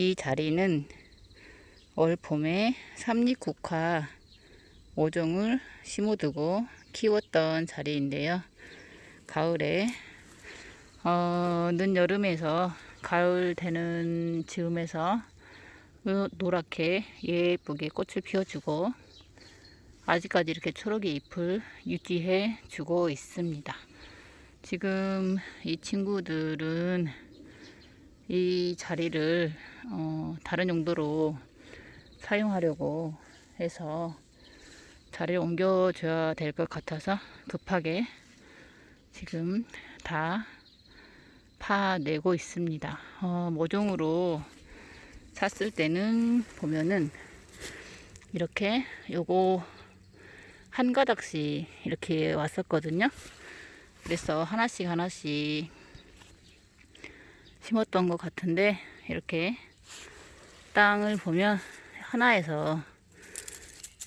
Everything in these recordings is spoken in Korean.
이 자리는 올 봄에 삼립국화 모종을 심어두고 키웠던 자리인데요. 가을에 어, 늦여름에서 가을 되는 즈음에서 노랗게 예쁘게 꽃을 피워주고 아직까지 이렇게 초록의 잎을 유지해 주고 있습니다. 지금 이 친구들은 이 자리를 어, 다른 용도로 사용하려고 해서 자리를 옮겨줘야 될 것 같아서 급하게 지금 다 파내고 있습니다. 어, 모종으로 샀을 때는 보면은 이렇게 요거 한 가닥씩 이렇게 왔었거든요. 그래서 하나씩 하나씩 심었던 것 같은데 이렇게 땅을 보면 하나에서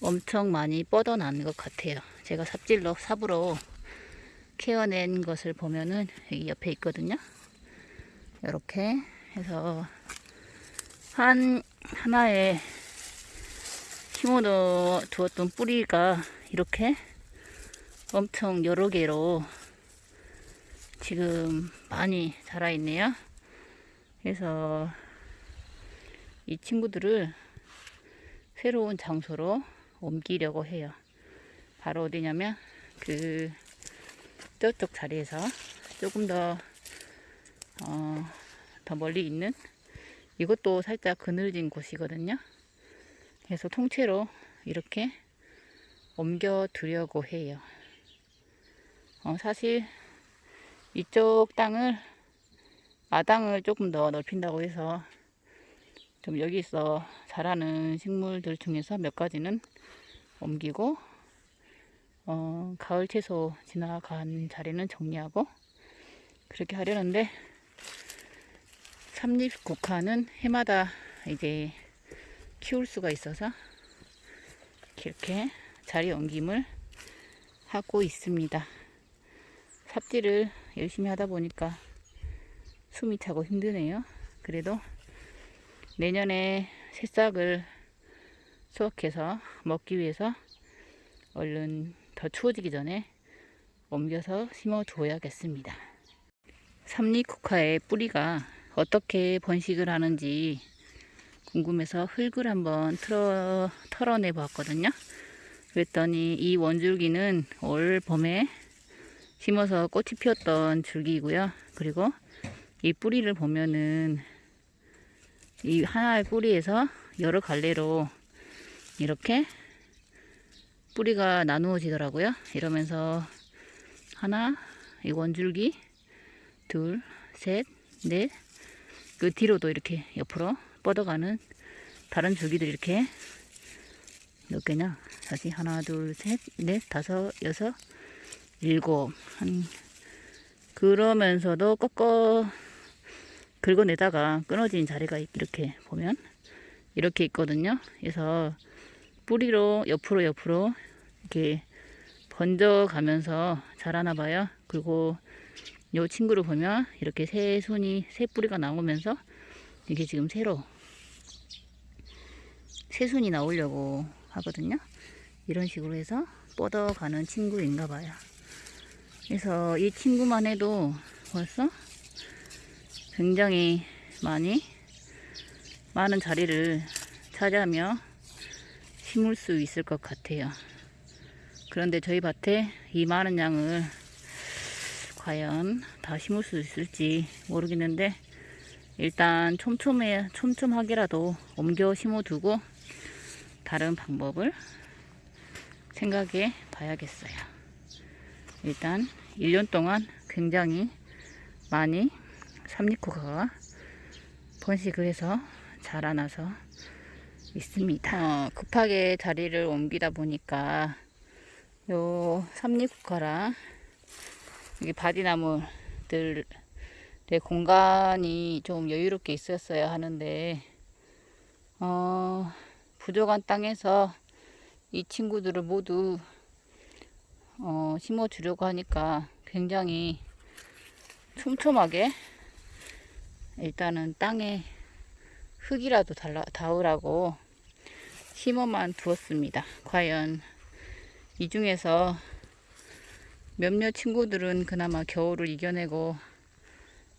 엄청 많이 뻗어난 것 같아요. 제가 삽질로 삽으로 케어낸 것을 보면은 여기 옆에 있거든요. 이렇게 해서 한 하나에 심어 두었던 뿌리가 이렇게 엄청 여러 개로 지금 많이 자라 있네요. 그래서 이 친구들을 새로운 장소로 옮기려고 해요. 바로 어디냐면 그 저쪽 자리에서 조금 더, 어, 더 멀리 있는 이것도 살짝 그늘진 곳이거든요. 그래서 통째로 이렇게 옮겨 두려고 해요. 어, 사실 이쪽 땅을 마당을 조금 더 넓힌다고 해서 좀 여기서 자라는 식물들 중에서 몇 가지는 옮기고 어, 가을 채소 지나간 자리는 정리하고 그렇게 하려는데 삼립 국화는 해마다 이제 키울 수가 있어서 이렇게 자리 옮김을 하고 있습니다. 삽질을 열심히 하다 보니까 숨이 차고 힘드네요. 그래도 내년에 새싹을 수확해서 먹기 위해서 얼른 더 추워지기 전에 옮겨서 심어 줘야겠습니다. 삼리쿠카의 뿌리가 어떻게 번식을 하는지 궁금해서 흙을 한번 틀어, 털어내 봤거든요. 그랬더니 이 원줄기는 올 봄에 심어서 꽃이 피었던 줄기이고요. 그리고 이 뿌리를 보면은 이 하나의 뿌리에서 여러 갈래로 이렇게 뿌리가 나누어지더라고요. 이러면서 하나, 이 원줄기, 둘, 셋, 넷, 그 뒤로도 이렇게 옆으로 뻗어가는 다른 줄기들이 이렇게 몇 개냐? 다시 하나, 둘, 셋, 넷, 다섯, 여섯, 일곱. 한 그러면서도 꺾어 긁어내다가 끊어진 자리가 이렇게 보면 이렇게 있거든요. 그래서 뿌리로 옆으로 옆으로 이렇게 번져 가면서 자라나 봐요. 그리고 이 친구를 보면 이렇게 새 손이 새 뿌리가 나오면서 이게 지금 새로 새 순이 나오려고 하거든요. 이런 식으로 해서 뻗어가는 친구인가 봐요. 그래서 이 친구만 해도 벌써 굉장히 많이 많은 자리를 차지하며 심을 수 있을 것 같아요. 그런데 저희 밭에 이 많은 양을 과연 다 심을 수 있을지 모르겠는데 일단 촘촘해, 촘촘하게라도 옮겨 심어두고 다른 방법을 생각해 봐야겠어요. 일단 1년 동안 굉장히 많이 삼리코가 번식을 해서 자라나서 있습니다. 어, 급하게 자리를 옮기다 보니까 요 삼리코카랑 이게 바디나무들 내 공간이 좀 여유롭게 있었어야 하는데 어, 부족한 땅에서 이 친구들을 모두 어, 심어 주려고 하니까 굉장히 촘촘하게 일단은 땅에 흙이라도 달라, 닿으라고 심어만 두었습니다. 과연 이 중에서 몇몇 친구들은 그나마 겨울을 이겨내고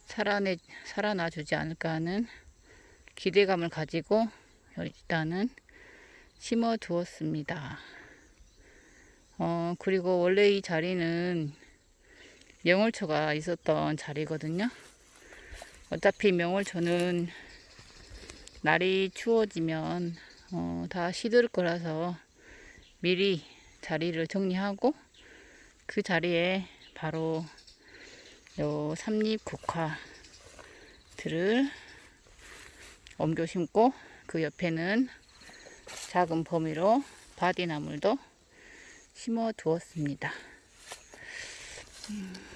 살아내, 살아나 주지 않을까 하는 기대감을 가지고 일단은 심어 두었습니다. 어, 그리고 원래 이 자리는 명월초가 있었던 자리거든요. 어차피 명월초는 날이 추워지면 어, 다 시들 거라서 미리 자리를 정리하고 그 자리에 바로 요 삼립 국화들을 옮겨 심고 그 옆에는 작은 범위로 바디나물도 심어 두었습니다. 음.